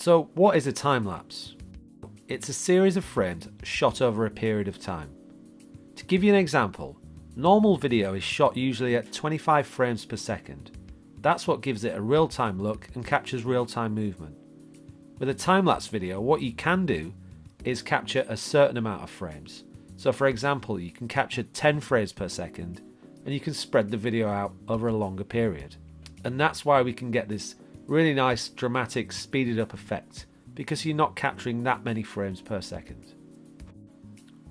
So what is a time lapse? It's a series of frames shot over a period of time. To give you an example, normal video is shot usually at 25 frames per second. That's what gives it a real-time look and captures real-time movement. With a time-lapse video, what you can do is capture a certain amount of frames. So for example, you can capture 10 frames per second and you can spread the video out over a longer period. And that's why we can get this really nice dramatic speeded up effect because you're not capturing that many frames per second.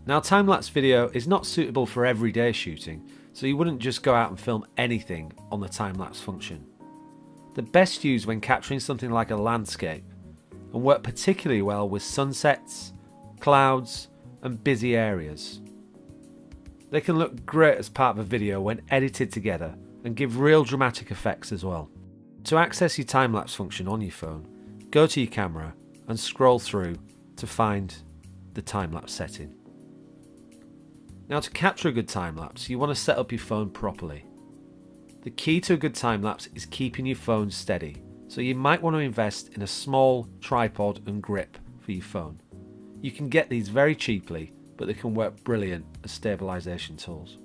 Now time-lapse video is not suitable for everyday shooting, so you wouldn't just go out and film anything on the time-lapse function. The best used when capturing something like a landscape and work particularly well with sunsets, clouds and busy areas. They can look great as part of a video when edited together and give real dramatic effects as well. To access your time-lapse function on your phone, go to your camera and scroll through to find the time-lapse setting. Now to capture a good time-lapse, you want to set up your phone properly. The key to a good time-lapse is keeping your phone steady, so you might want to invest in a small tripod and grip for your phone. You can get these very cheaply, but they can work brilliant as stabilisation tools.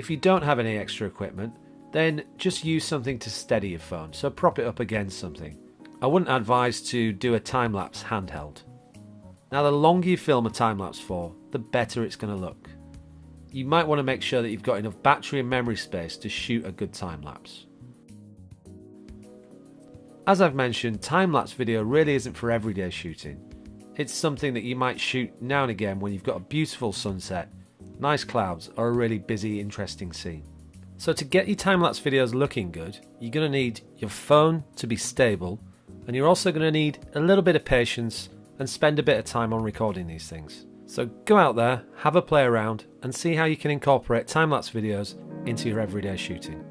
If you don't have any extra equipment, then just use something to steady your phone, so prop it up against something. I wouldn't advise to do a time-lapse handheld. Now the longer you film a time-lapse for, the better it's going to look. You might want to make sure that you've got enough battery and memory space to shoot a good time-lapse. As I've mentioned, time-lapse video really isn't for everyday shooting. It's something that you might shoot now and again when you've got a beautiful sunset nice clouds, are a really busy, interesting scene. So to get your time-lapse videos looking good, you're going to need your phone to be stable, and you're also going to need a little bit of patience and spend a bit of time on recording these things. So go out there, have a play around, and see how you can incorporate time-lapse videos into your everyday shooting.